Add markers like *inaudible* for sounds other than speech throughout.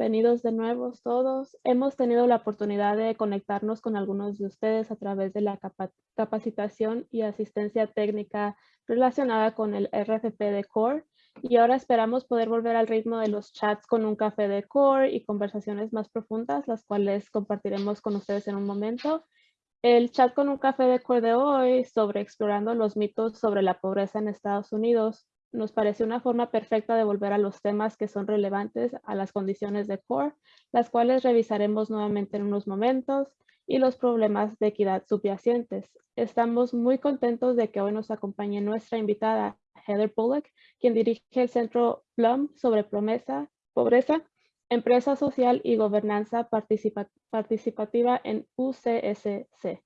bienvenidos de nuevo todos. Hemos tenido la oportunidad de conectarnos con algunos de ustedes a través de la capacitación y asistencia técnica relacionada con el RFP de CORE y ahora esperamos poder volver al ritmo de los chats con un café de core y conversaciones más profundas, las cuales compartiremos con ustedes en un momento. El chat con un café de core de hoy sobre explorando los mitos sobre la pobreza en Estados Unidos nos parece una forma perfecta de volver a los temas que son relevantes a las condiciones de core, las cuales revisaremos nuevamente en unos momentos y los problemas de equidad subyacentes. Estamos muy contentos de que hoy nos acompañe nuestra invitada Heather Bullock, quien dirige el Centro Plum sobre promesa, pobreza, empresa social y gobernanza participativa en UCSC.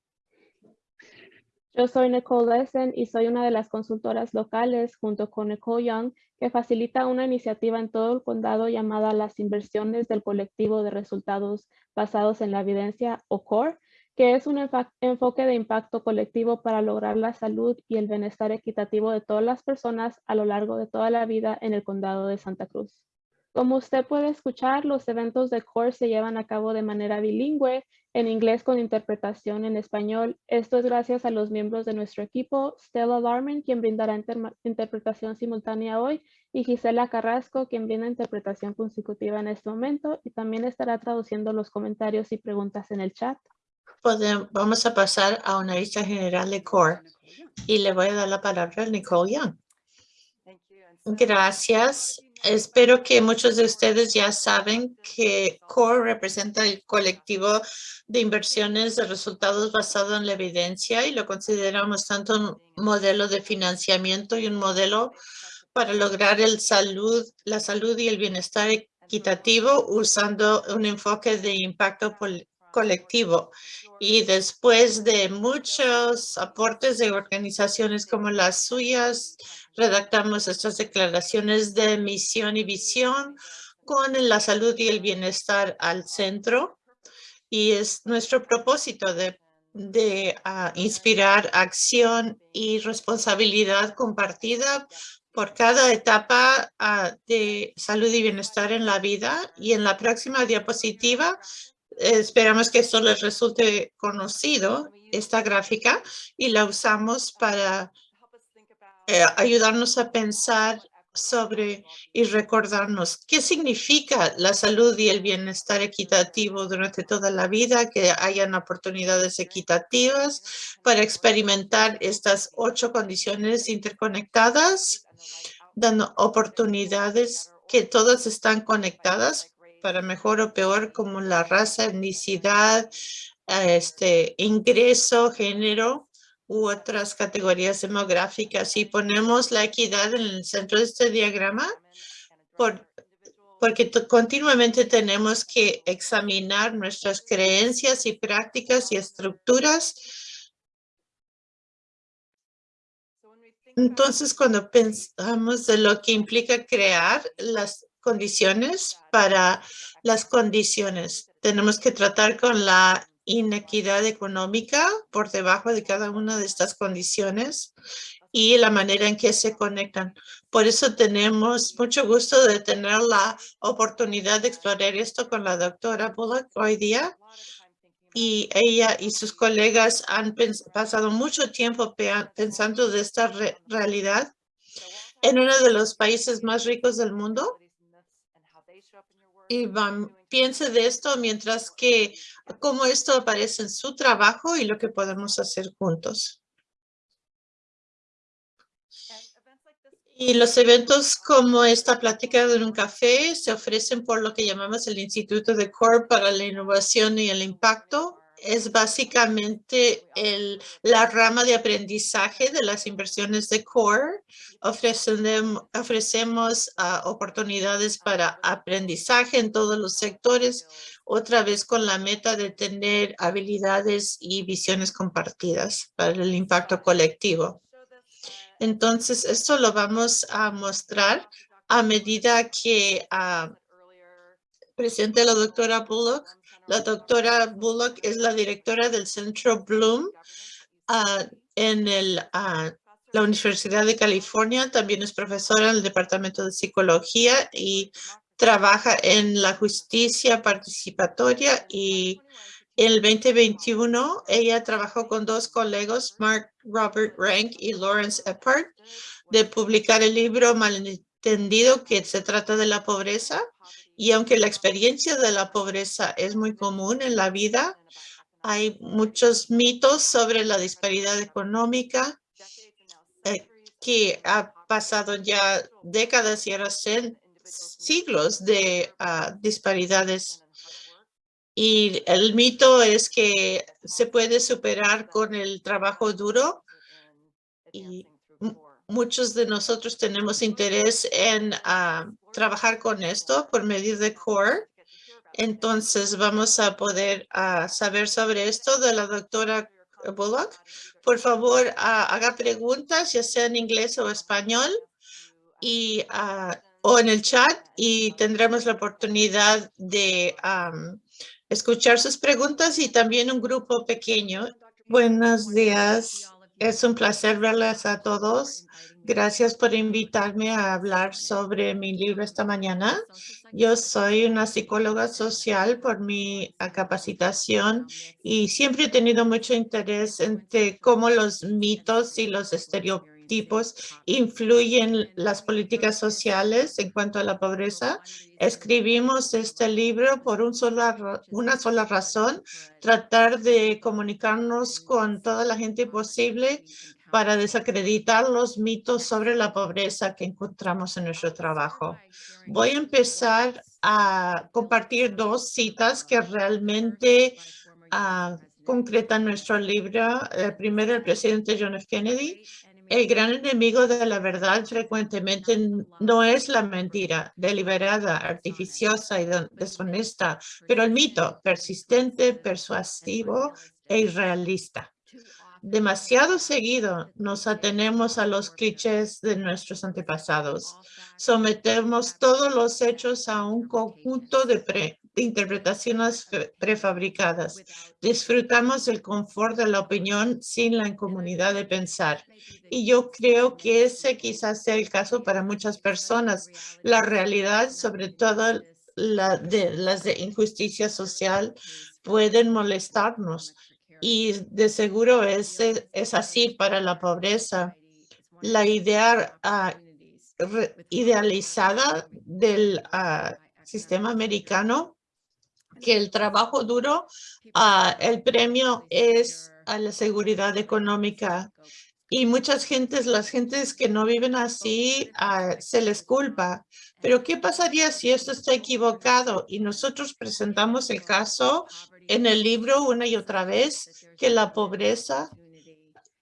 Yo soy Nicole Lesen y soy una de las consultoras locales junto con Nicole Young que facilita una iniciativa en todo el condado llamada las inversiones del colectivo de resultados basados en la evidencia o CORE, que es un enfoque de impacto colectivo para lograr la salud y el bienestar equitativo de todas las personas a lo largo de toda la vida en el condado de Santa Cruz. Como usted puede escuchar, los eventos de CORE se llevan a cabo de manera bilingüe, en inglés con interpretación en español. Esto es gracias a los miembros de nuestro equipo, Stella Larman, quien brindará interpretación simultánea hoy, y Gisela Carrasco, quien brinda interpretación consecutiva en este momento, y también estará traduciendo los comentarios y preguntas en el chat vamos a pasar a una lista general de CORE y le voy a dar la palabra a Nicole Young. Gracias. Espero que muchos de ustedes ya saben que CORE representa el colectivo de inversiones de resultados basado en la evidencia y lo consideramos tanto un modelo de financiamiento y un modelo para lograr la salud y el bienestar equitativo usando un enfoque de impacto colectivo. Y después de muchos aportes de organizaciones como las suyas, redactamos estas declaraciones de misión y visión con la salud y el bienestar al centro. Y es nuestro propósito de, de ah, inspirar acción y responsabilidad compartida por cada etapa ah, de salud y bienestar en la vida. Y en la próxima diapositiva Esperamos que esto les resulte conocido, esta gráfica, y la usamos para eh, ayudarnos a pensar sobre y recordarnos qué significa la salud y el bienestar equitativo durante toda la vida, que hayan oportunidades equitativas para experimentar estas ocho condiciones interconectadas, dando oportunidades que todas están conectadas para mejor o peor como la raza, etnicidad, este, ingreso, género u otras categorías demográficas. Y ponemos la equidad en el centro de este diagrama por, porque continuamente tenemos que examinar nuestras creencias y prácticas y estructuras. Entonces, cuando pensamos de lo que implica crear las condiciones para las condiciones. Tenemos que tratar con la inequidad económica por debajo de cada una de estas condiciones y la manera en que se conectan. Por eso tenemos mucho gusto de tener la oportunidad de explorar esto con la doctora Bullock hoy día. Y ella y sus colegas han pasado mucho tiempo pensando de esta realidad en uno de los países más ricos del mundo y piense de esto mientras que cómo esto aparece en su trabajo y lo que podemos hacer juntos. Y los eventos como esta plática de un café se ofrecen por lo que llamamos el Instituto de CORE para la Innovación y el Impacto es básicamente el, la rama de aprendizaje de las inversiones de CORE. Ofrecemos, ofrecemos ah, oportunidades para aprendizaje en todos los sectores, otra vez con la meta de tener habilidades y visiones compartidas para el impacto colectivo. Entonces, esto lo vamos a mostrar a medida que uh, presente la doctora Bullock la doctora Bullock es la directora del Centro Bloom ah, en ah, la Universidad de California. También es profesora en el Departamento de Psicología y trabaja en la justicia participatoria y en el 2021 ella trabajó con dos colegas, Mark Robert Rank y Lawrence Eppard, de publicar el libro Malentendido que se trata de la pobreza. Y aunque la experiencia de la pobreza es muy común en la vida, hay muchos mitos sobre la disparidad económica eh, que ha pasado ya décadas y ahora siglos de ah, disparidades. Y el mito es que se puede superar con el trabajo duro y muchos de nosotros tenemos interés en ah, trabajar con esto por medio de CORE. Entonces vamos a poder ah, saber sobre esto de la doctora Bullock. Por favor, haga preguntas, ya sea en inglés o español. Y o en el chat y tendremos la oportunidad de escuchar sus preguntas y también un grupo pequeño. Buenos días. Es un placer verles a todos. Gracias por invitarme a hablar sobre mi libro esta mañana. Yo soy una psicóloga social por mi capacitación y siempre he tenido mucho interés en cómo los mitos y los estereotipos tipos influyen las políticas sociales en cuanto a la pobreza. Escribimos este libro por una sola razón, tratar de comunicarnos con toda la gente posible para desacreditar los mitos sobre la pobreza que encontramos en nuestro trabajo. Voy a empezar a compartir dos citas que realmente uh, concretan nuestro libro. Primero, el presidente John F. Kennedy, el gran enemigo de la verdad frecuentemente no es la mentira deliberada, artificiosa y deshonesta, pero el mito persistente, persuasivo e irrealista. Demasiado seguido nos atenemos a los clichés de nuestros antepasados. Sometemos todos los hechos a un conjunto de interpretaciones prefabricadas. Disfrutamos el confort de la opinión sin la incomodidad de pensar. Y yo creo que ese quizás sea el caso para muchas personas. La realidad, sobre todo la de, las de injusticia social, pueden molestarnos. Y de seguro es, es así para la pobreza. La idea ah, idealizada del ah, sistema americano que el trabajo duro, ah, el premio es a la seguridad económica. Y muchas gentes, las gentes que no viven así, ah, se les culpa. Pero ¿qué pasaría si esto está equivocado? Y nosotros presentamos el caso en el libro una y otra vez, que la pobreza,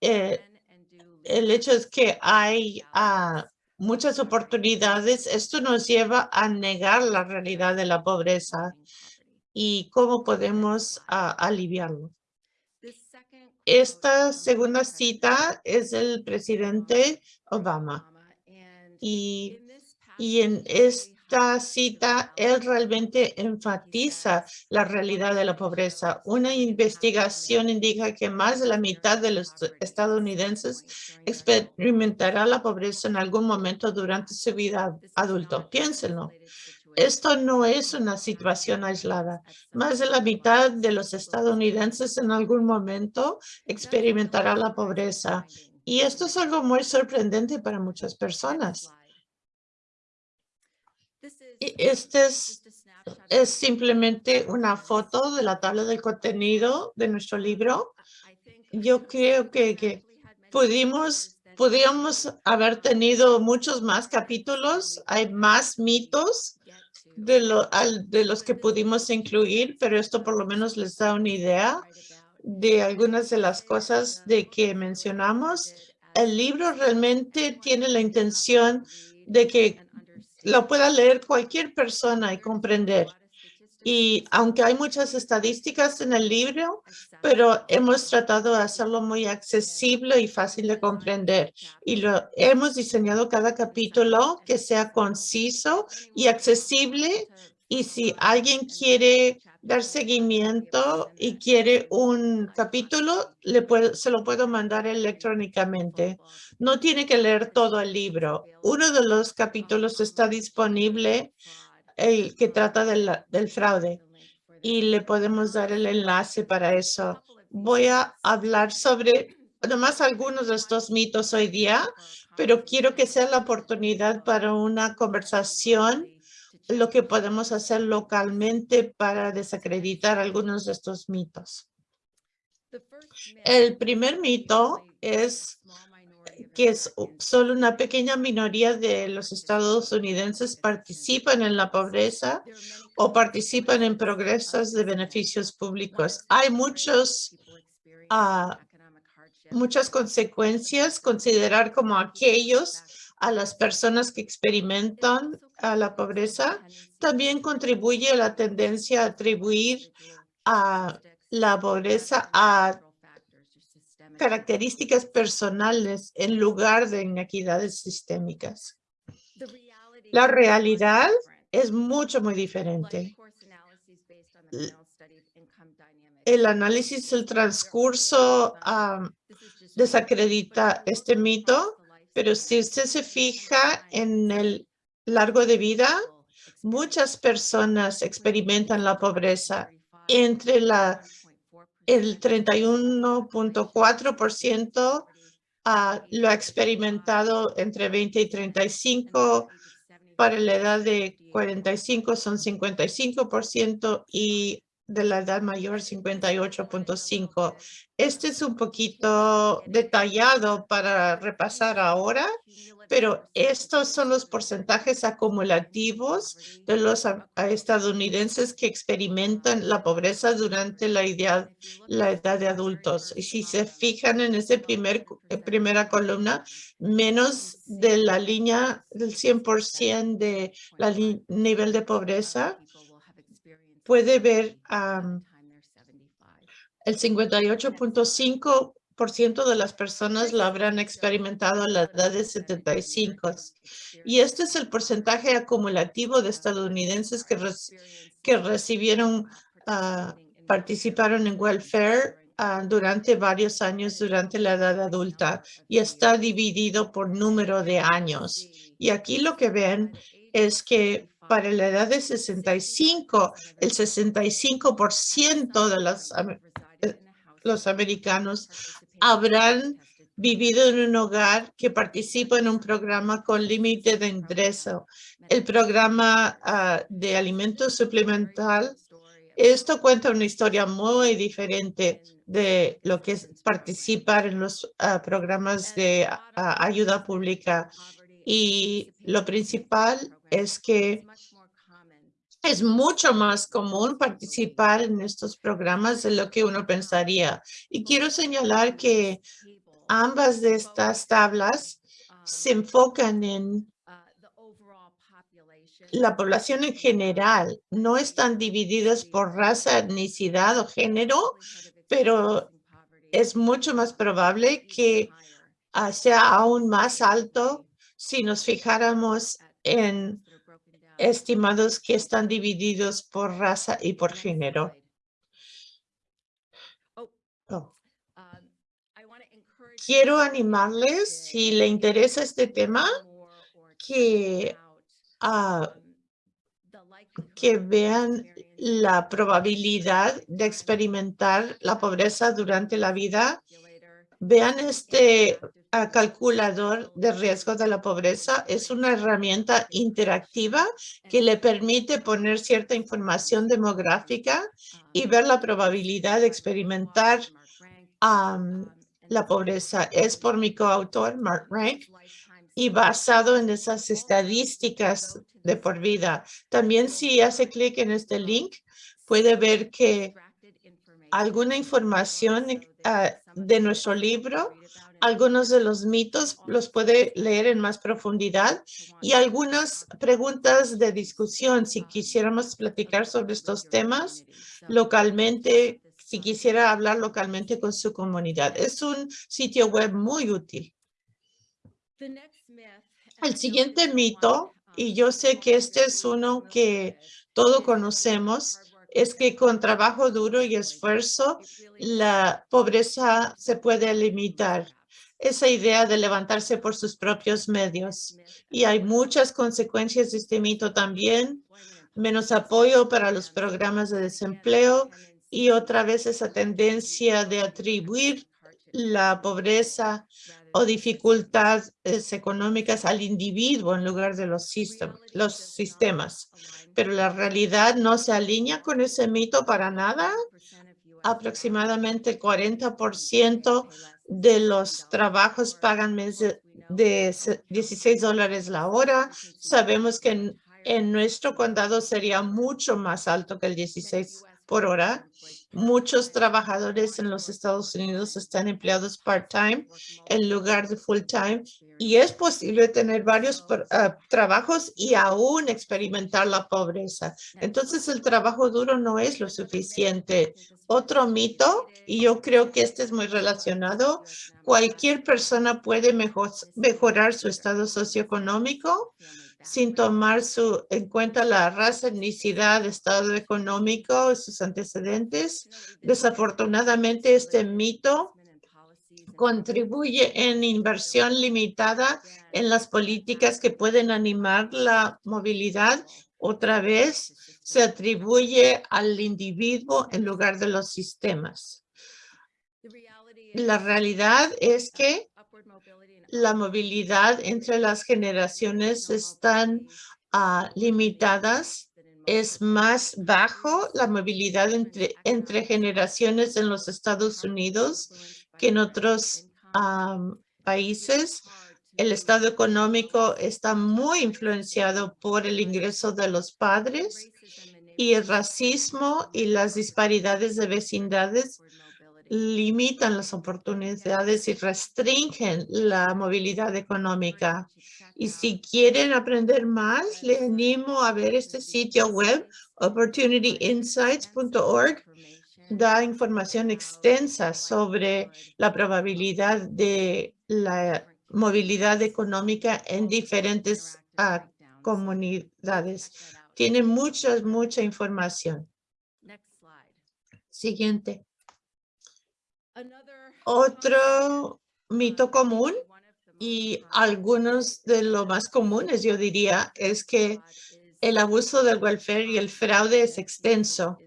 eh, el hecho es que hay ah, muchas oportunidades. Esto nos lleva a negar la realidad de la pobreza y cómo podemos ah, aliviarlo. Esta segunda cita es del presidente Obama y, y en esta cita él realmente enfatiza la realidad de la pobreza. Una investigación indica que más de la mitad de los estadounidenses experimentará la pobreza en algún momento durante su vida adulto. Piénsenlo. Esto no es una situación aislada. Más de la mitad de los estadounidenses en algún momento experimentará la pobreza. Y esto es algo muy sorprendente para muchas personas. Este es, es simplemente una foto de la tabla del contenido de nuestro libro. Yo creo que, que pudimos haber tenido muchos más capítulos, hay más mitos de, lo, de los que pudimos incluir, pero esto por lo menos les da una idea de algunas de las cosas de que mencionamos. El libro realmente tiene la intención de que lo pueda leer cualquier persona y comprender. Y aunque hay muchas estadísticas en el libro, pero hemos tratado de hacerlo muy accesible y fácil de comprender. Y lo hemos diseñado cada capítulo que sea conciso y accesible. Y si alguien quiere dar seguimiento y quiere un capítulo, le se lo puedo mandar electrónicamente. No tiene que leer todo el libro. Uno de los capítulos está disponible el que trata del fraude y le podemos dar el enlace para eso. Voy a hablar sobre nomás algunos de estos mitos hoy día, pero quiero que sea la oportunidad para una conversación lo que podemos hacer localmente para desacreditar algunos de estos mitos. El primer mito es que es solo una pequeña minoría de los estadounidenses participan en la pobreza o participan en progresos de beneficios públicos. Hay muchos, uh, muchas consecuencias considerar como aquellos a las personas que experimentan a la pobreza. También contribuye a la tendencia a atribuir a la pobreza a características personales en lugar de inequidades sistémicas. La realidad es mucho, muy diferente. El análisis del transcurso desacredita este mito, pero si usted se fija en el largo de vida, muchas personas experimentan la pobreza entre la el 31.4% ah, lo ha experimentado entre 20 y 35. Para la edad de 45 son 55% y de la edad mayor 58.5. Este es un poquito detallado para repasar ahora, pero estos son los porcentajes acumulativos de los estadounidenses que experimentan la pobreza durante la, edad, la edad de adultos. Y si se fijan en esa primer, eh, primera columna, menos de la línea del 100% de la nivel de pobreza, puede ver el 58.5 de las personas lo habrán experimentado a la edad de 75. Y este es el porcentaje acumulativo de estadounidenses que, que recibieron, uh, participaron en welfare ah, durante varios años durante la edad adulta y está dividido por número de años. Y aquí lo que ven es que para la edad de 65, el 65% de los, eh, los americanos habrán vivido en un hogar que participa en un programa con límite de ingreso. El programa ah, de alimentos suplemental, esto cuenta una historia muy diferente de lo que es participar en los ah, programas de ah, ayuda pública. Y lo principal es que es mucho más común participar en estos programas de lo que uno pensaría. Y quiero señalar que ambas de estas tablas se enfocan en la población en general. No están divididas por raza, etnicidad o género, pero es mucho más probable que ah, sea aún más alto si nos fijáramos en estimados que están divididos por raza y por género. Quiero animarles, si le interesa este tema, que, ah, que vean la probabilidad de experimentar la pobreza durante la vida. Vean este calculador de riesgo de la pobreza es una herramienta interactiva que le permite poner cierta información demográfica y ver la probabilidad de experimentar la pobreza. Es por mi coautor, Mark Rank, y basado en esas estadísticas de por vida. También si hace clic en este link, puede ver que alguna información ah, de nuestro libro algunos de los mitos los puede leer en más profundidad y algunas preguntas de discusión. Si quisiéramos platicar sobre estos temas localmente, si quisiera hablar localmente con su comunidad. Es un sitio web muy útil. El siguiente mito, y yo sé que este es uno que todos conocemos, es que con trabajo duro y esfuerzo, la pobreza se puede limitar esa idea de levantarse por sus propios medios. Y hay muchas consecuencias de este mito también. menos apoyo para los programas de desempleo y otra vez esa tendencia de atribuir la pobreza o dificultades económicas al individuo en lugar de los, los sistemas. Pero la realidad no se alinea con ese mito para nada. Aproximadamente el 40% de los trabajos pagan de 16 dólares la hora. Sabemos que en, en nuestro condado sería mucho más alto que el 16 por hora. Muchos trabajadores en los Estados Unidos están empleados part-time en lugar de full-time y es posible tener varios ah, trabajos y aún experimentar la pobreza. Entonces el trabajo duro no es lo suficiente. Otro mito, y yo creo que este es muy relacionado, cualquier persona puede mejorar su estado socioeconómico sin tomar su, en cuenta la raza, etnicidad, estado económico, sus antecedentes. Desafortunadamente, este mito contribuye en inversión limitada en las políticas que pueden animar la movilidad. Otra vez, se atribuye al individuo en lugar de los sistemas. La realidad es que la movilidad entre las generaciones están ah, limitadas. Es más bajo la movilidad entre generaciones en los Estados Unidos que en otros países. El estado económico está muy influenciado por el ingreso de los padres y el racismo y las disparidades de vecindades limitan las oportunidades y restringen la movilidad económica. Y si quieren aprender más, le animo a ver este sitio web, opportunityinsights.org. Da información extensa sobre la probabilidad de la movilidad económica en diferentes ah, comunidades. Tiene mucha, mucha información. Siguiente. Otro mito común y algunos de los más comunes, yo diría, es que el abuso del welfare y el fraude es extenso,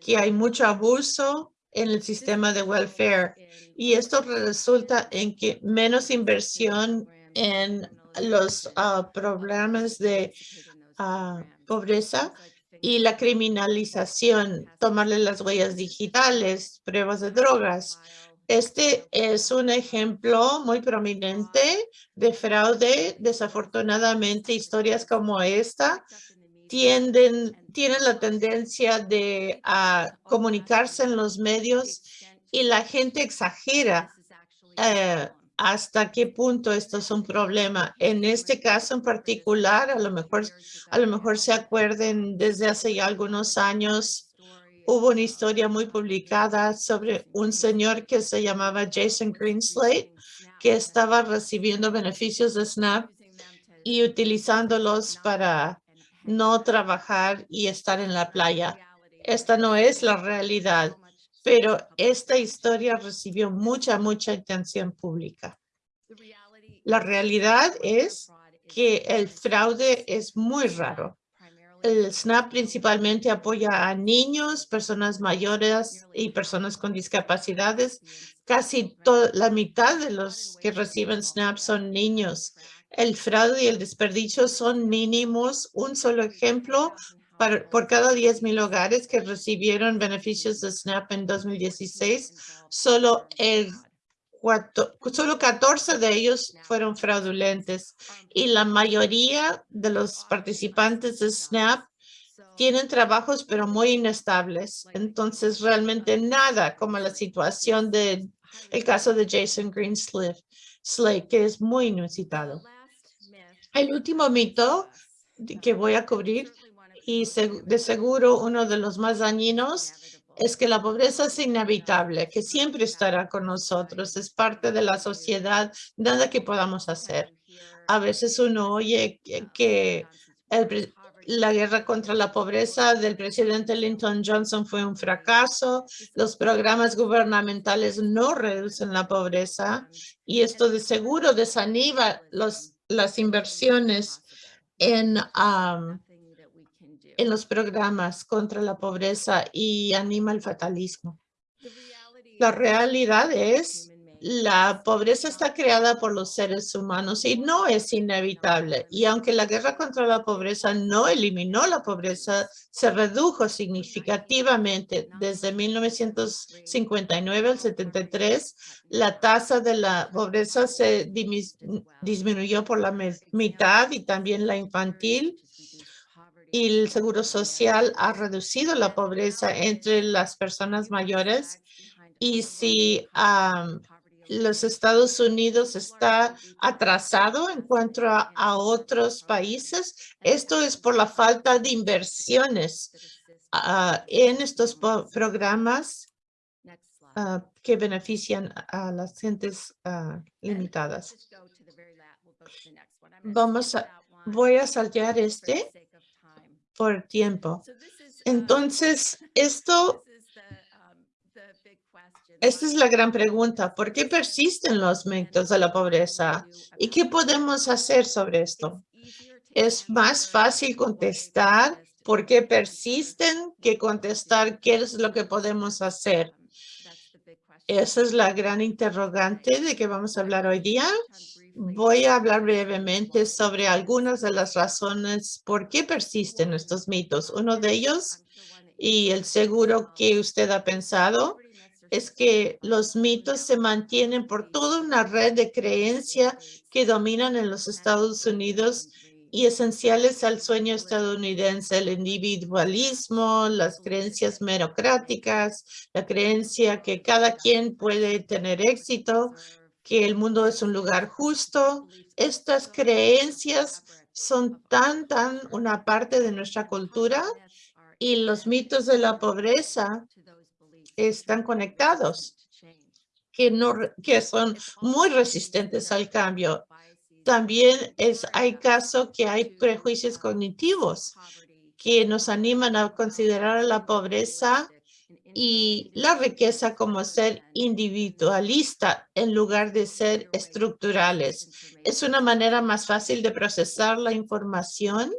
que hay mucho abuso en el sistema de welfare y esto resulta en que menos inversión en los ah, programas de ah, pobreza y la criminalización, tomarle las huellas digitales, pruebas de drogas. Este es un ejemplo muy prominente de fraude. Desafortunadamente, historias como esta tienden, tienen la tendencia de comunicarse en los medios y la gente exagera eh, hasta qué punto esto es un problema. En este caso en particular, a lo mejor, a lo mejor se acuerden desde hace ya algunos años, hubo una historia muy publicada sobre un señor que se llamaba Jason Greenslate, que estaba recibiendo beneficios de SNAP y utilizándolos para no trabajar y estar en la playa. Esta no es la realidad pero esta historia recibió mucha, mucha atención pública. La realidad es que el fraude es muy raro. El SNAP principalmente apoya a niños, personas mayores y personas con discapacidades. Casi la mitad de los que reciben SNAP son niños. El fraude y el desperdicio son mínimos. Un solo ejemplo, por cada 10 mil hogares que recibieron beneficios de SNAP en 2016, solo, el solo 14 de ellos fueron fraudulentes y la mayoría de los participantes de SNAP tienen trabajos pero muy inestables. Entonces realmente nada como la situación de el caso de Jason Greenslade, que es muy inusitado. El último mito que voy a cubrir y de seguro uno de los más dañinos es que la pobreza es inevitable, que siempre estará con nosotros, es parte de la sociedad, nada que podamos hacer. A veces uno oye que, la guerra contra la pobreza del presidente Lyndon Johnson fue un fracaso, los programas gubernamentales no reducen la pobreza y esto de seguro desanima los, las inversiones en en los programas contra la pobreza y anima el fatalismo. La realidad es la pobreza está creada por los seres humanos y no es inevitable. Y aunque la guerra contra la pobreza no eliminó la pobreza, se redujo significativamente desde 1959 al 73. La tasa de la pobreza se disminuyó por la mitad y también la infantil y el seguro social ha reducido la pobreza entre las personas mayores y si los Estados Unidos está atrasado en cuanto a, otros países. Esto es por la falta de inversiones ah, en estos programas ah, que benefician a las gentes ah, limitadas. Vamos a, voy a saltear este por tiempo. Entonces, *laughs* esto esta es la gran pregunta. ¿Por qué persisten los mitos de la pobreza? ¿Y qué podemos hacer sobre esto? Es más fácil contestar por qué persisten que contestar qué es lo que podemos hacer. Esa es la gran interrogante de que vamos a hablar hoy día. Voy a hablar brevemente sobre algunas de las razones por qué persisten estos mitos. Uno de ellos, y el seguro que usted ha pensado, es que los mitos se mantienen por toda una red de creencia que dominan en los Estados Unidos y esenciales al sueño estadounidense, el individualismo, las creencias merocráticas, la creencia que cada quien puede tener éxito, que el mundo es un lugar justo. Estas creencias son tan, tan una parte de nuestra cultura y los mitos de la pobreza están conectados, que, no, que son muy resistentes al cambio. También es, hay casos que hay prejuicios cognitivos que nos animan a considerar la pobreza y la riqueza como ser individualista en lugar de ser estructurales. Es una manera más fácil de procesar la información.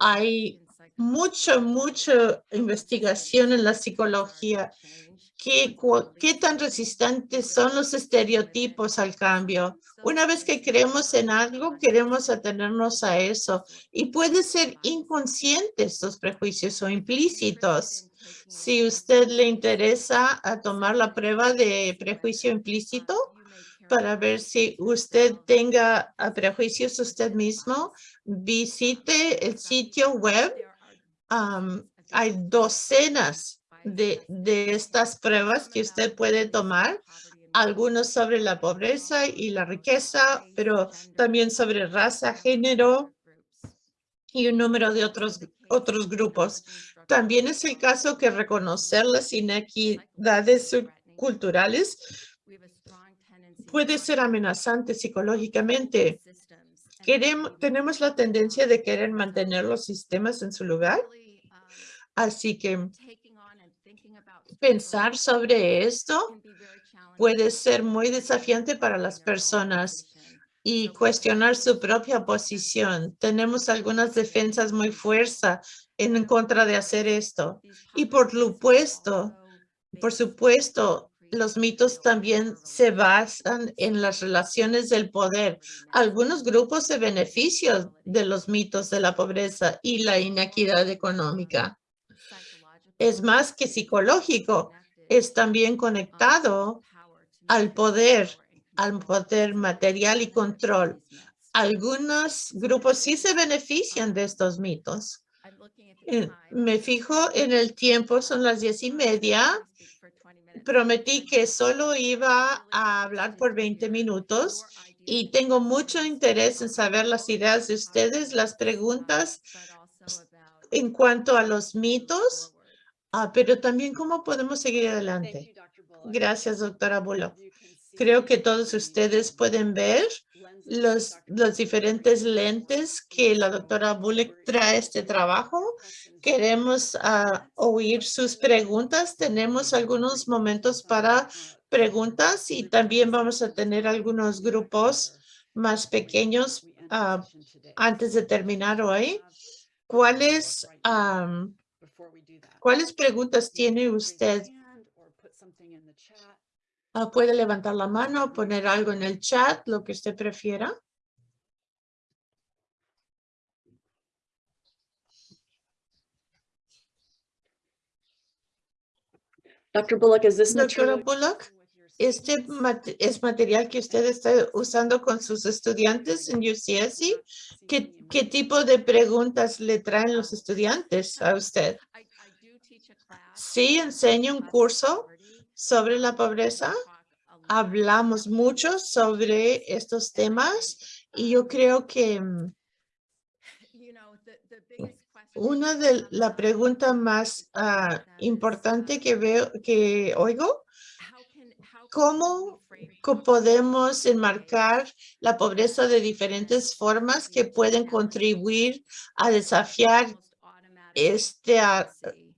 Hay mucho, mucha investigación en la psicología. ¿Qué, ¿Qué tan resistentes son los estereotipos al cambio? Una vez que creemos en algo, queremos atenernos a eso. Y puede ser inconsciente estos prejuicios o implícitos. Si usted le interesa a tomar la prueba de prejuicio implícito, para ver si usted tenga prejuicios usted mismo, visite el sitio web hay docenas de, de estas pruebas que usted puede tomar, algunos sobre la pobreza y la riqueza, pero también sobre raza, género y un número de otros, otros grupos. También es el caso que reconocer las inequidades culturales puede ser amenazante psicológicamente. Queremos, tenemos la tendencia de querer mantener los sistemas en su lugar Así que pensar sobre esto puede ser muy desafiante para las personas y cuestionar su propia posición. Tenemos algunas defensas muy fuerza en contra de hacer esto. Y por supuesto, por supuesto, los mitos también se basan en las relaciones del poder. Algunos grupos se benefician de los mitos de la pobreza y la inequidad económica es más que psicológico, es también conectado al poder, al poder material y control. Algunos grupos sí se benefician de estos mitos. Eh, me fijo en el tiempo, son las diez y media. Prometí que solo iba a hablar por 20 minutos y tengo mucho interés en saber las ideas de ustedes, las preguntas en cuanto a los mitos Ah, pero también cómo podemos seguir adelante. Gracias, doctora Bullock. Creo que todos ustedes pueden ver los, diferentes lentes que la doctora Bullock trae este trabajo. Queremos ah, oír sus preguntas. Tenemos algunos momentos para preguntas y también vamos a tener algunos grupos más pequeños ah, antes de terminar hoy. ¿Cuáles, am, ¿Cuáles preguntas tiene usted? Ah, puede levantar la mano poner algo en el chat, lo que usted prefiera. Dr. Bullock, is this Doctora material? Bullock, este mate- es material que usted está usando con sus estudiantes en UCSC. ¿Qué, qué tipo de preguntas le traen los estudiantes a usted? Sí, enseño un curso sobre la pobreza. Hablamos mucho sobre estos temas y yo creo que mm, una de la pregunta más ah, importante que veo, que oigo, ¿cómo podemos enmarcar la pobreza de diferentes formas que pueden contribuir a desafiar esta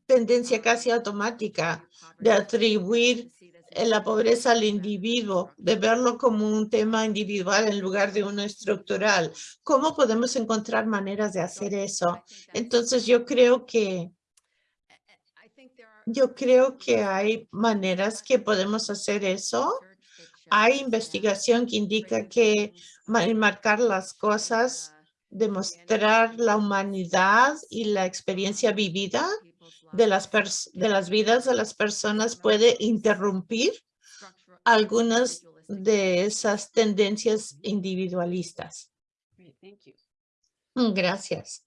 tendencia casi automática de atribuir la pobreza al individuo, de verlo como un tema individual en lugar de uno estructural. ¿Cómo podemos encontrar maneras de hacer eso? Entonces yo creo que yo creo que hay maneras que podemos hacer eso. Hay investigación que indica que ma- enmarcar las cosas, demostrar la humanidad y la experiencia vivida de las, de las vidas de las personas puede interrumpir algunas de esas tendencias individualistas. Mm, Gracias.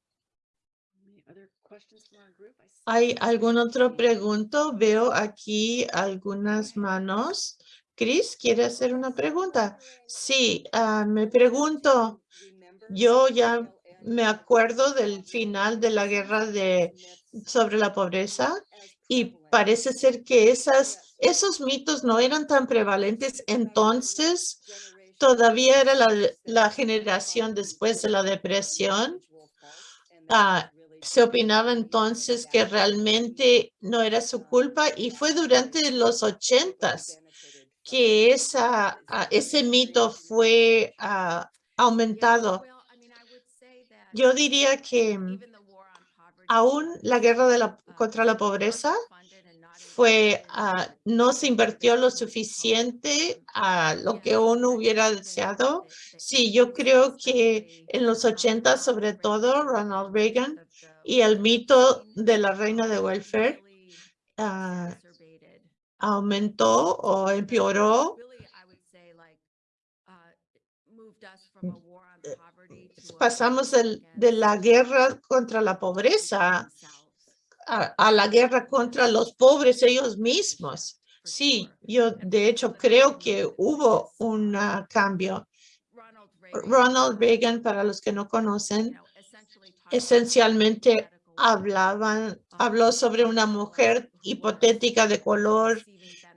¿Hay algún otro pregunto? Veo aquí algunas manos. Chris, ¿quiere hacer una pregunta? Sí, ah, me pregunto, yo ya me acuerdo del final de la guerra de, sobre la pobreza y parece ser que esos mitos no eran tan prevalentes entonces. Todavía era la, la generación después de la depresión. Ah, se opinaba entonces que realmente no era su culpa y fue durante los ochentas que esa, ah, ese mito fue ah, aumentado. Yo diría que mm, aún la guerra de la, contra la pobreza fue, ah, no se invirtió lo suficiente a lo que uno hubiera deseado. Sí, yo creo que en los 80 sobre todo Ronald Reagan y el mito de la reina de welfare ah, aumentó o empeoró. Pasamos de la guerra contra la pobreza a, a la guerra contra los pobres ellos mismos. Sí, yo de hecho creo que hubo un ah, cambio. Ronald Reagan, para los que no conocen, esencialmente hablaban, habló sobre una mujer hipotética de color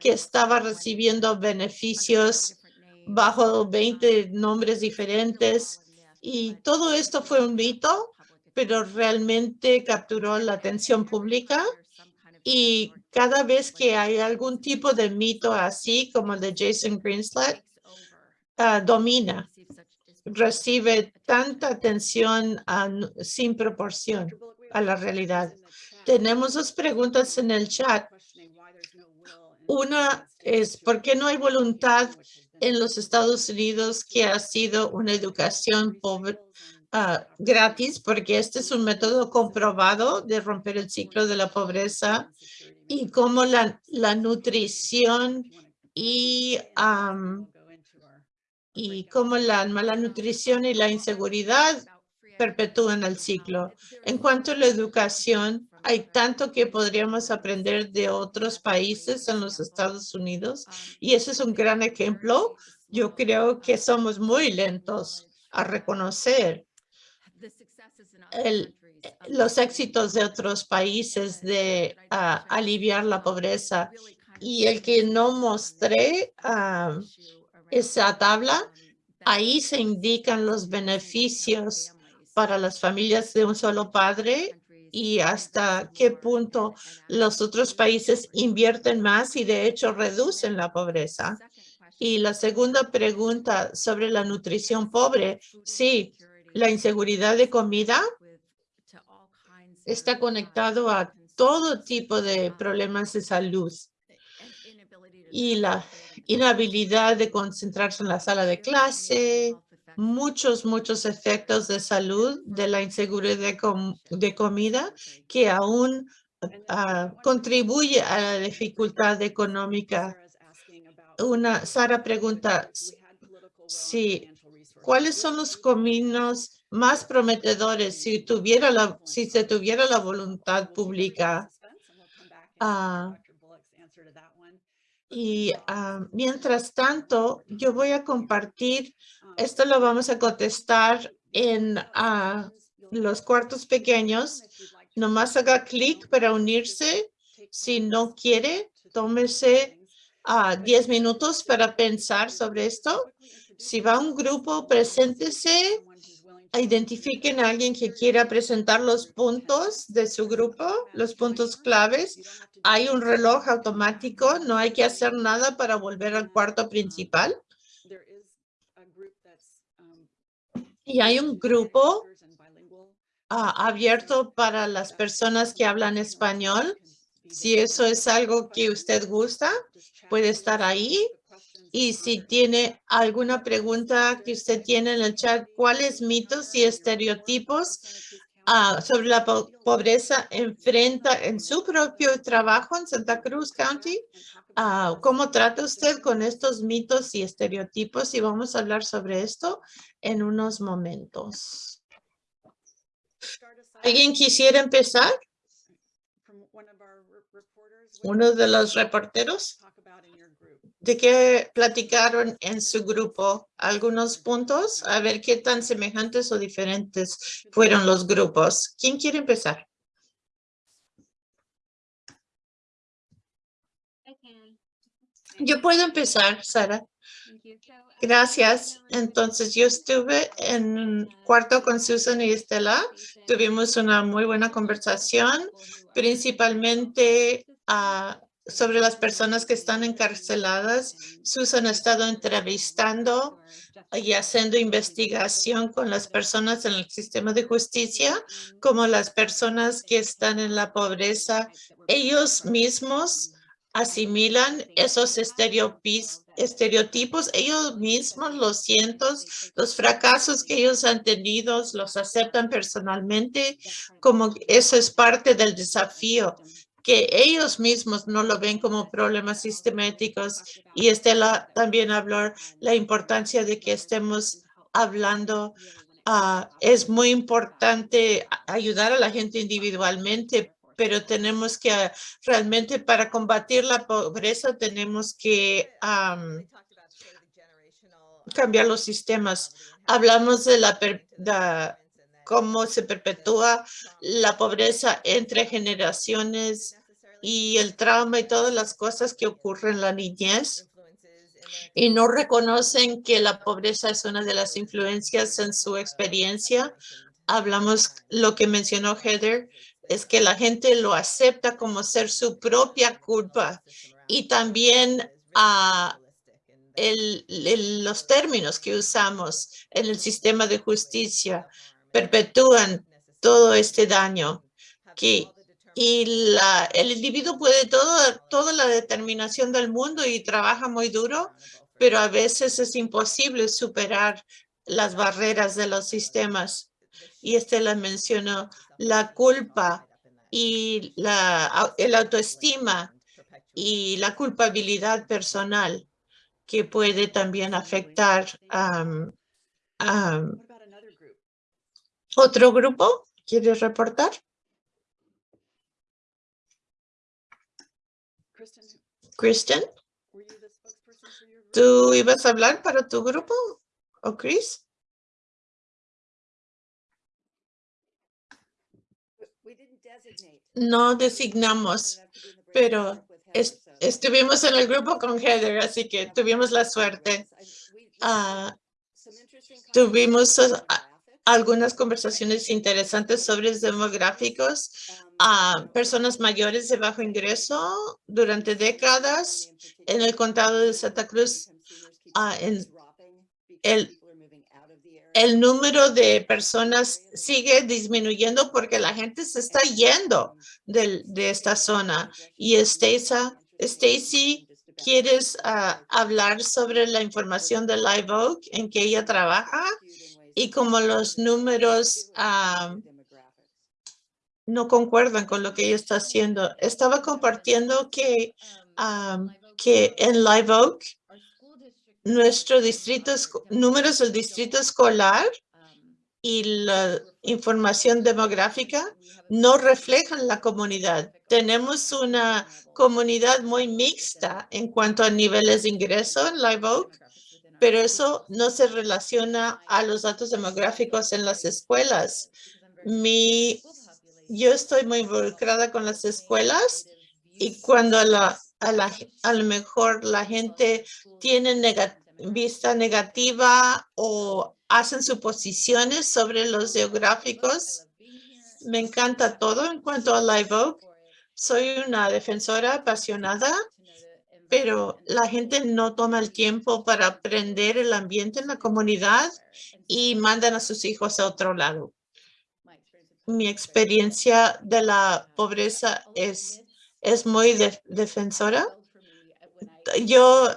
que estaba recibiendo beneficios bajo 20 nombres diferentes y todo esto fue un mito, pero realmente capturó la atención pública y cada vez que hay algún tipo de mito así como el de Jason Greenslat, ah, domina, recibe tanta atención ah, sin proporción a la realidad. Tenemos dos preguntas en el chat. Una es, ¿por qué no hay voluntad en los Estados Unidos que ha sido una educación pobre, ah, gratis? Porque este es un método comprobado de romper el ciclo de la pobreza y cómo la, la nutrición y, am, y cómo la mala nutrición y la inseguridad perpetúan el ciclo. En cuanto a la educación, hay tanto que podríamos aprender de otros países en los Estados Unidos y ese es un gran ejemplo. Yo creo que somos muy lentos a reconocer los éxitos de otros países de ah, aliviar la pobreza y el que no mostré ah, esa tabla, ahí se indican los beneficios para las familias de un solo padre y hasta qué punto los otros países invierten más y de hecho reducen la pobreza. Y la segunda pregunta sobre la nutrición pobre, sí, la inseguridad de comida está conectado a todo tipo de problemas de salud y la inhabilidad de concentrarse en la sala de clase, muchos, muchos efectos de salud de la inseguridad de, com- de comida que aún ah, contribuye a la dificultad económica. Una, Sara pregunta, si- ¿cuáles son los caminos más prometedores si tuviera la, si se tuviera la voluntad pública? Y ah, mientras tanto, yo voy a compartir, esto lo vamos a contestar en ah, los cuartos pequeños. Nomás haga clic para unirse. Si no quiere, tómese a 10 minutos para pensar sobre esto. Si va un grupo, preséntese, identifiquen a alguien que quiera presentar los puntos de su grupo, los puntos claves. Hay un reloj automático, no hay que hacer nada para volver al cuarto principal. Y hay un grupo ah, abierto para las personas que hablan español. Si eso es algo que usted gusta, puede estar ahí. Y si tiene alguna pregunta que usted tiene en el chat, ¿cuáles mitos y estereotipos ah, sobre la po- pobreza enfrenta en su propio trabajo en Santa Cruz County? Ah, ¿Cómo trata usted con estos mitos y estereotipos? Y vamos a hablar sobre esto en unos momentos. ¿Alguien quisiera empezar? ¿Uno de los reporteros? ¿De qué platicaron en su grupo? ¿Algunos puntos? A ver qué tan semejantes o diferentes fueron los grupos. ¿Quién quiere empezar? Yo puedo empezar, Sara. Gracias. Entonces, yo estuve en cuarto con Susan y Estela. Tuvimos una muy buena conversación, principalmente ah, sobre las personas que están encarceladas. Susan ha estado entrevistando y haciendo investigación con las personas en el sistema de justicia, como las personas que están en la pobreza. Ellos mismos asimilan esos estereotipos, ellos mismos los cientos, los fracasos que ellos han tenido, los aceptan personalmente, como eso es parte del desafío, que ellos mismos no lo ven como problemas sistemáticos. Y Estela también habló la importancia de que estemos hablando. ah, es muy importante ayudar a la gente individualmente, pero tenemos que ah, realmente para combatir la pobreza tenemos que am, cambiar los sistemas. Hablamos de la, da- cómo se perpetúa la pobreza entre generaciones y el trauma y todas las cosas que ocurren en la niñez y no reconocen que la pobreza es una de las influencias en su experiencia. Hablamos, lo que mencionó Heather, es que la gente lo acepta como ser su propia culpa y también a el- el- los términos que usamos en el sistema de justicia perpetúan todo este daño que y la, el individuo puede todo, toda la determinación del mundo y trabaja muy duro, pero a veces es imposible superar las barreras de los sistemas. Y este la mencionó, la culpa y la, el autoestima y la culpabilidad personal que puede también afectar am, am, otro grupo. ¿Quieres reportar? Kristen, ¿tú ibas a hablar para tu grupo? ¿O Chris? No designamos, pero es- estuvimos en el grupo con Heather, así que tuvimos la suerte. Ah, tuvimos algunas conversaciones interesantes sobre demográficos a personas mayores de bajo ingreso durante décadas en el condado de Santa Cruz. el- número de personas sigue disminuyendo porque la gente se está yendo del- de esta zona. Y Stacy, ¿quieres hablar sobre la información de Live Oak en que ella trabaja? Y como los números ah, no concuerdan con lo que ella está haciendo. Estaba compartiendo que, ah, que en Live Oak, nuestro distrito, números del distrito escolar y la información demográfica no reflejan la comunidad. Tenemos una comunidad muy mixta en cuanto a niveles de ingreso en Live Oak, pero eso no se relaciona a los datos demográficos en las escuelas. Mi, yo estoy muy involucrada con las escuelas y cuando a la, a la, a lo mejor la gente tiene vista negativa o hacen suposiciones sobre los geográficos, me encanta todo en cuanto a Live Oak. Soy una defensora apasionada, pero la gente no toma el tiempo para aprender el ambiente en la comunidad y mandan a sus hijos a otro lado. Mi experiencia de la pobreza es, es muy de- defensora. Yo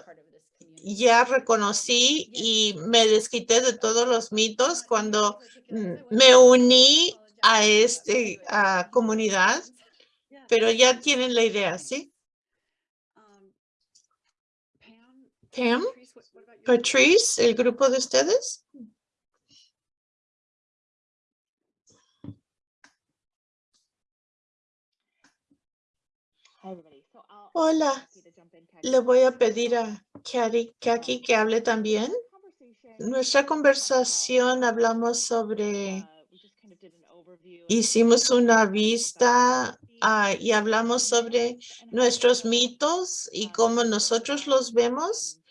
ya reconocí y me desquité de todos los mitos cuando me uní a esta comunidad, pero ya tienen la idea, ¿sí? Um, Pam? Patrice, el grupo de ustedes. Hola, le voy a pedir a Kari, Kaki que hable también. Nuestra conversación hablamos sobre, hicimos una vista ah, y hablamos sobre nuestros mitos y cómo nosotros los vemos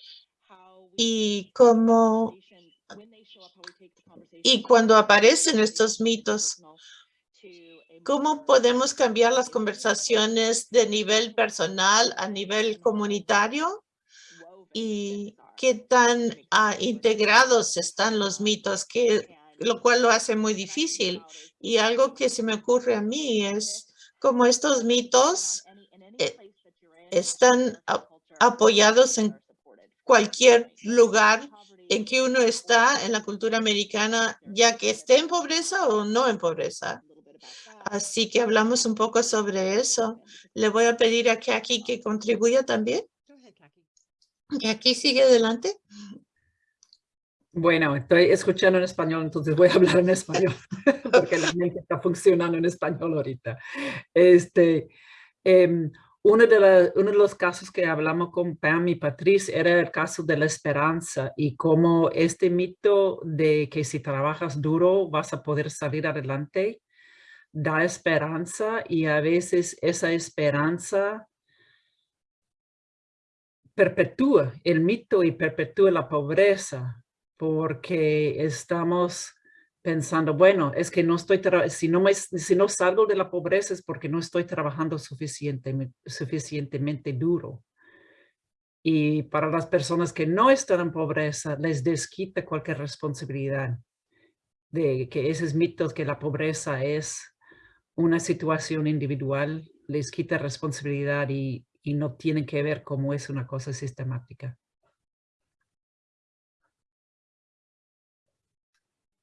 y cómo y cuando aparecen estos mitos, ¿cómo podemos cambiar las conversaciones de nivel personal a nivel comunitario? ¿Y qué tan ah, integrados están los mitos? Que, lo cual lo hace muy difícil. Y algo que se me ocurre a mí es como estos mitos eh, están apoyados en cualquier lugar en que uno está en la cultura americana, ya que esté en pobreza o no en pobreza. Así que hablamos un poco sobre eso. Le voy a pedir a Kaki que contribuya también. Kaki. Sigue adelante. Bueno, estoy escuchando en español, entonces voy a hablar en español, *laughs* porque la *laughs* mente está funcionando en español ahorita. Este, em, uno, de los casos que hablamos con Pam y Patrice era el caso de la esperanza y cómo este mito de que si trabajas duro vas a poder salir adelante da esperanza y a veces esa esperanza perpetúa el mito y perpetúa la pobreza porque estamos pensando, bueno, es que no estoy, si no, me, si no salgo de la pobreza es porque no estoy trabajando suficientemente, suficientemente duro. Y para las personas que no están en pobreza, les desquita cualquier responsabilidad de que esos mitos que la pobreza es una situación individual, les quita responsabilidad y, y no tienen que ver cómo es una cosa sistemática.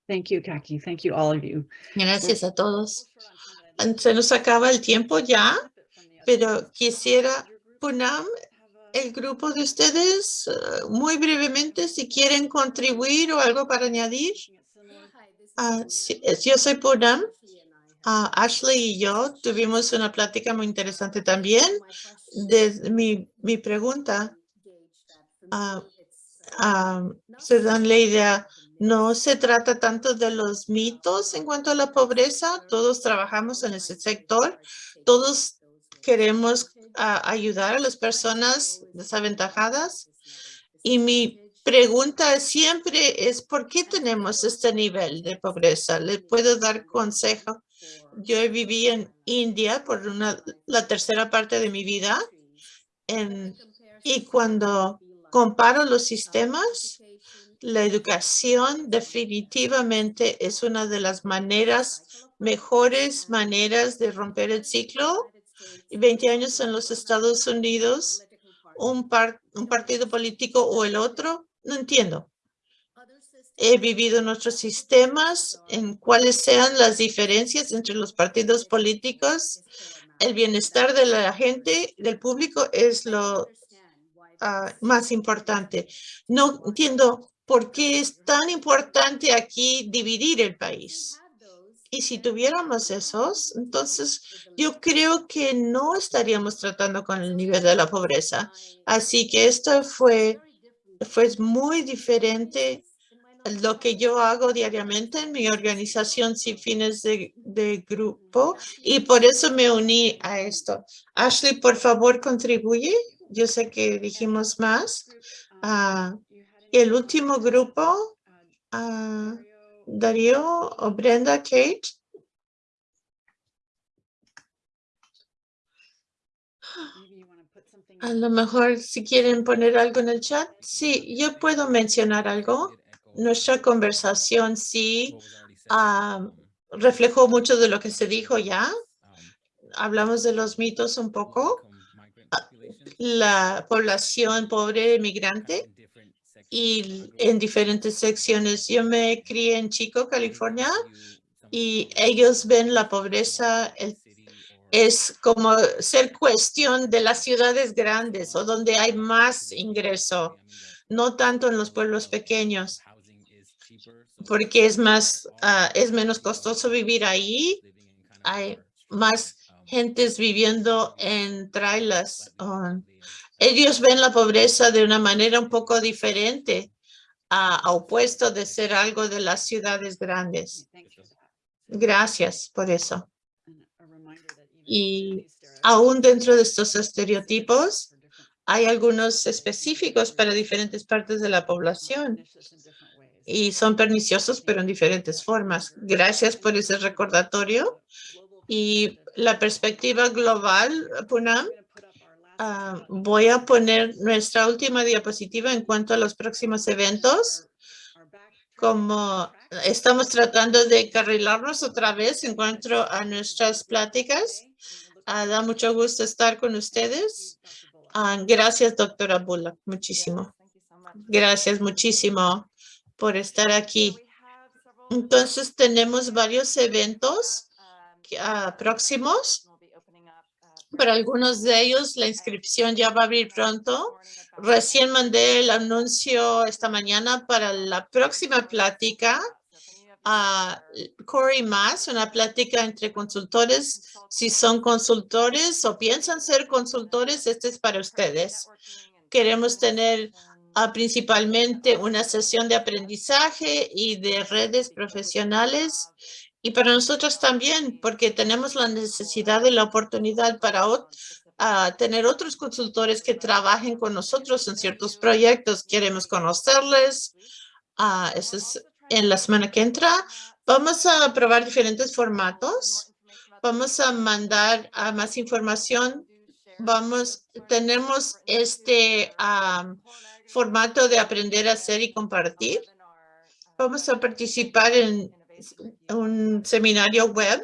Thank you, Kaki. Thank you, all of you. Gracias a todos. Se nos acaba el tiempo ya, pero quisiera, Punam, el grupo de ustedes, eh, muy brevemente, si quieren contribuir o algo para añadir. Es- yo soy Punam. Ah, Ashley y yo tuvimos una plática muy interesante también. De mi, mi pregunta, ah, se dan la idea, no se trata tanto de los mitos en cuanto a la pobreza. Todos trabajamos en ese sector. Todos queremos ah, ayudar a las personas desaventajadas. Y mi pregunta siempre es, ¿por qué tenemos este nivel de pobreza? ¿Le puedo dar consejo? Yo viví en India por una, la tercera parte de mi vida. y cuando comparo los sistemas, La educación definitivamente es una de las maneras, mejores maneras de romper el ciclo. Y 20 años en los Estados Unidos, un, par- un partido político o el otro, no entiendo. He vivido en otros sistemas en cuáles sean las diferencias entre los partidos políticos. El bienestar de la gente, del público, es lo ah, más importante. No entiendo por qué es tan importante aquí dividir el país. Y si tuviéramos esos, entonces yo creo que no estaríamos tratando con el nivel de la pobreza. Así que esto fue, fue muy diferente lo que yo hago diariamente en mi organización sin fines de, grupo y por eso me uní a esto. Ashley, por favor, contribuye. Yo sé que dijimos más. Ah, el último grupo, ah, Darío o Brenda Kate. A lo mejor si quieren poner algo en el chat. Sí, yo puedo mencionar algo. Nuestra conversación sí ah, reflejó mucho de lo que se dijo ya. Hablamos de los mitos un poco. La población pobre migrante y en diferentes secciones. Yo me crié en Chico, California, y ellos ven la pobreza el- es como ser cuestión de las ciudades grandes o donde hay más ingreso, no tanto en los pueblos pequeños, porque es más, ah, es menos costoso vivir ahí. Hay más gentes viviendo en trailers. um, ellos ven la pobreza de una manera un poco diferente, a, a opuesto de ser algo de las ciudades grandes. Gracias por eso. Y aún dentro de estos estereotipos, hay algunos específicos para diferentes partes de la población y son perniciosos, pero en diferentes formas. Gracias por ese recordatorio. Y la perspectiva global, Punam, ah, voy a poner nuestra última diapositiva en cuanto a los próximos eventos. Como estamos tratando de carrilarnos otra vez en cuanto a nuestras pláticas. Ah, da mucho gusto estar con ustedes. Ah, gracias, doctora Bullock, muchísimo. Gracias muchísimo por estar aquí. Entonces, tenemos varios eventos próximos. Para algunos de ellos, la inscripción ya va a abrir pronto. Recién mandé el anuncio esta mañana para la próxima plática. a Corey Más, una plática entre consultores. Si son consultores o piensan ser consultores, este es para ustedes. Queremos tener ah, principalmente una sesión de aprendizaje y de redes profesionales. Y para nosotros también, porque tenemos la necesidad y la oportunidad para ah, tener otros consultores que trabajen con nosotros en ciertos proyectos. Queremos conocerles. Ah, eso es en la semana que entra. Vamos a probar diferentes formatos. Vamos a mandar más información. Vamos, tenemos este am, formato de aprender a hacer y compartir. Vamos a participar en un seminario web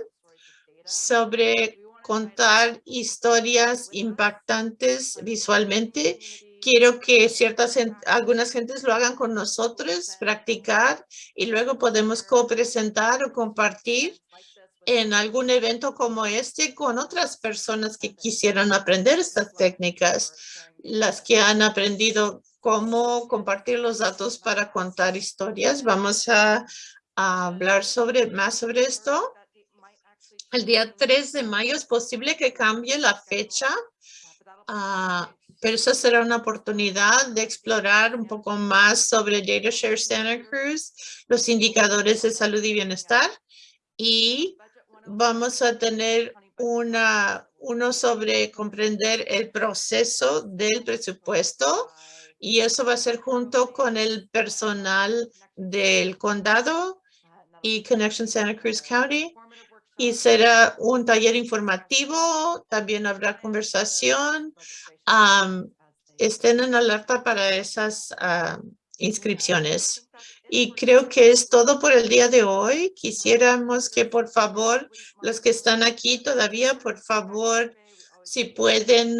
sobre contar historias impactantes visualmente. Quiero que ciertas, algunas gentes lo hagan con nosotros, practicar y luego podemos co-presentar o compartir en algún evento como este con otras personas que quisieran aprender estas técnicas, las que han aprendido cómo compartir los datos para contar historias. Vamos a, hablar sobre más sobre esto. El día 3 de mayo es posible que cambie la fecha, ah, pero esa será una oportunidad de explorar un poco más sobre DataShare Santa Cruz, los indicadores de salud y bienestar y vamos a tener una, uno sobre comprender el proceso del presupuesto y eso va a ser junto con el personal del condado y Connection Santa Cruz County. Y será un taller informativo, también habrá conversación. estén en alerta para esas, ah, inscripciones. Y creo que es todo por el día de hoy. Quisiéramos que por favor, los que están aquí todavía, por favor, si pueden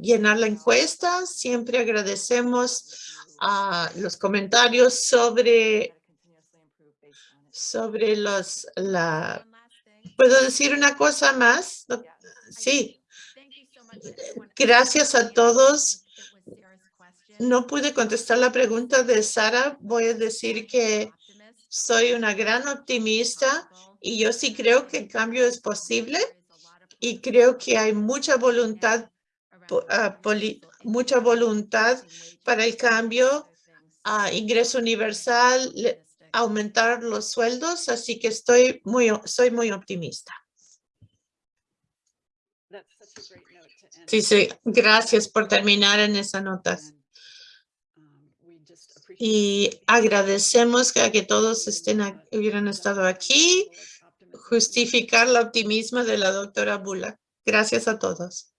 llenar la encuesta. Siempre agradecemos a los comentarios sobre, sobre los, la, ¿puedo decir una cosa más? Sí, gracias a todos. No pude contestar la pregunta de Sara. Voy a decir que soy una gran optimista y yo sí creo que el cambio es posible y creo que hay mucha voluntad, ah, poli- mucha voluntad para el cambio a ingreso universal, le- aumentar los sueldos, así que estoy muy, soy muy optimista. Sí, sí, gracias por terminar en esa nota. Um, just appreciate Y agradecemos que, a que todos estén, hubieran estado aquí, justificar el optimismo de la doctora Bula. Gracias a todos.